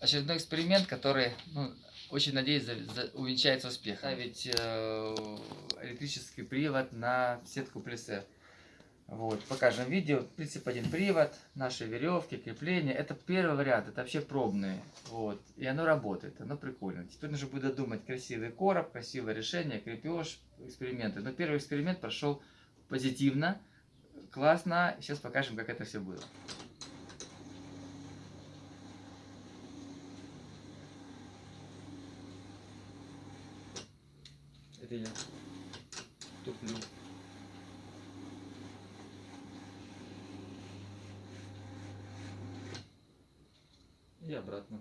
очередной эксперимент, который, ну, очень надеюсь, за, за- увенчается успехом. Ставить э, электрический привод на сетку плесе. Вот, покажем видео. Принцип один привод, наши веревки, крепления. Это первый вариант, это вообще пробные. Вот, и оно работает, оно прикольно. Теперь нужно будет додумать красивый короб, красивое решение, крепеж, эксперименты. Но первый эксперимент прошел позитивно, классно. Сейчас покажем, как это все было. Я туплю. И обратно.